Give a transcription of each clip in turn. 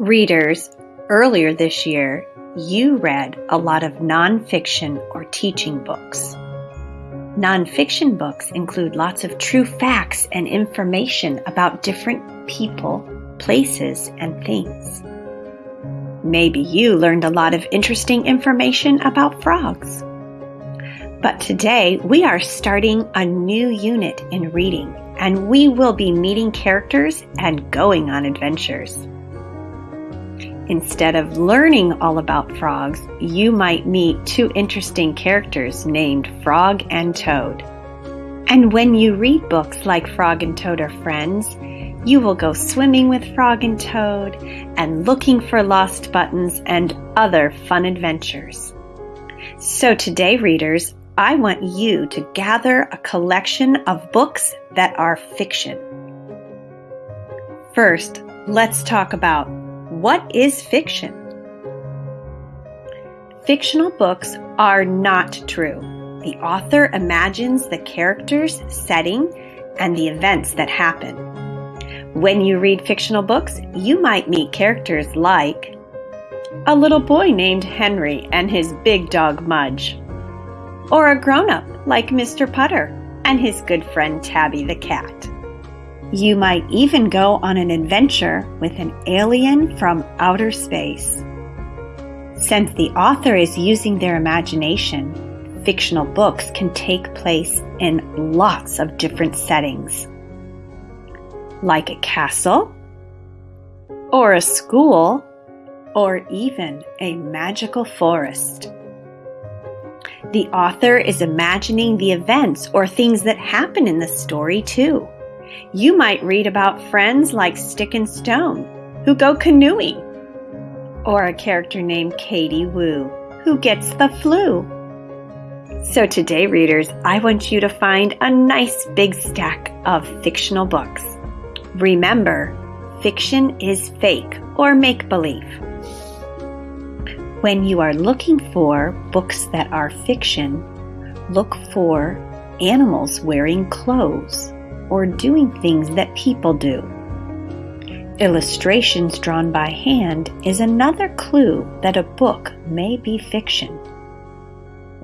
Readers, earlier this year, you read a lot of nonfiction or teaching books. Nonfiction books include lots of true facts and information about different people, places, and things. Maybe you learned a lot of interesting information about frogs. But today we are starting a new unit in reading, and we will be meeting characters and going on adventures. Instead of learning all about frogs, you might meet two interesting characters named Frog and Toad. And when you read books like Frog and Toad are friends, you will go swimming with Frog and Toad and looking for lost buttons and other fun adventures. So today, readers, I want you to gather a collection of books that are fiction. First, let's talk about what is fiction? Fictional books are not true. The author imagines the characters, setting, and the events that happen. When you read fictional books, you might meet characters like a little boy named Henry and his big dog Mudge, or a grown up like Mr. Putter and his good friend Tabby the cat. You might even go on an adventure with an alien from outer space. Since the author is using their imagination, fictional books can take place in lots of different settings. Like a castle, or a school, or even a magical forest. The author is imagining the events or things that happen in the story too. You might read about friends like Stick and Stone, who go canoeing, or a character named Katie Woo, who gets the flu. So today, readers, I want you to find a nice big stack of fictional books. Remember, fiction is fake or make believe. When you are looking for books that are fiction, look for animals wearing clothes or doing things that people do. Illustrations drawn by hand is another clue that a book may be fiction.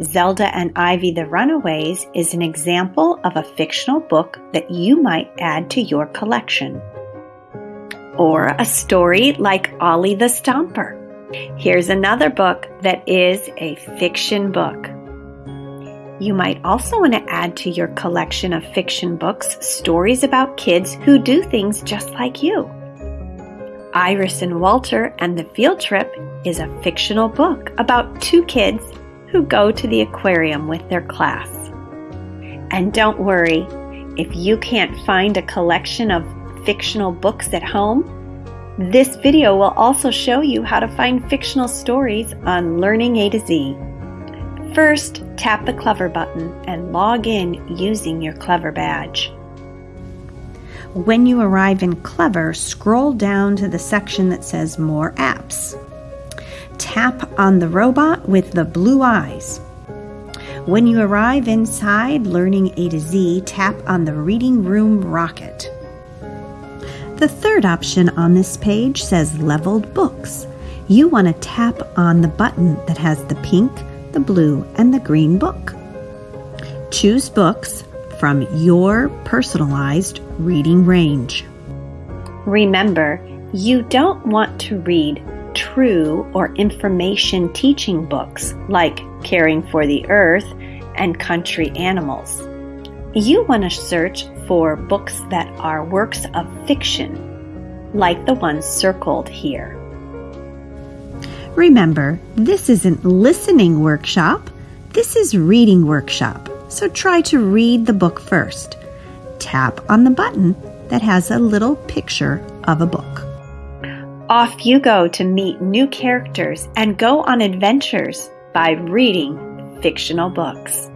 Zelda and Ivy the Runaways is an example of a fictional book that you might add to your collection. Or a story like Ollie the Stomper. Here's another book that is a fiction book. You might also want to add to your collection of fiction books stories about kids who do things just like you. Iris and Walter and the Field Trip is a fictional book about two kids who go to the aquarium with their class. And don't worry, if you can't find a collection of fictional books at home, this video will also show you how to find fictional stories on Learning A to Z. First, tap the Clever button and log in using your Clever badge. When you arrive in Clever, scroll down to the section that says More Apps. Tap on the robot with the blue eyes. When you arrive inside Learning A to Z, tap on the Reading Room Rocket. The third option on this page says Leveled Books. You want to tap on the button that has the pink, the blue, and the green book. Choose books from your personalized reading range. Remember, you don't want to read true or information teaching books like Caring for the Earth and Country Animals. You want to search for books that are works of fiction, like the ones circled here. Remember, this isn't listening workshop, this is reading workshop. So try to read the book first. Tap on the button that has a little picture of a book. Off you go to meet new characters and go on adventures by reading fictional books.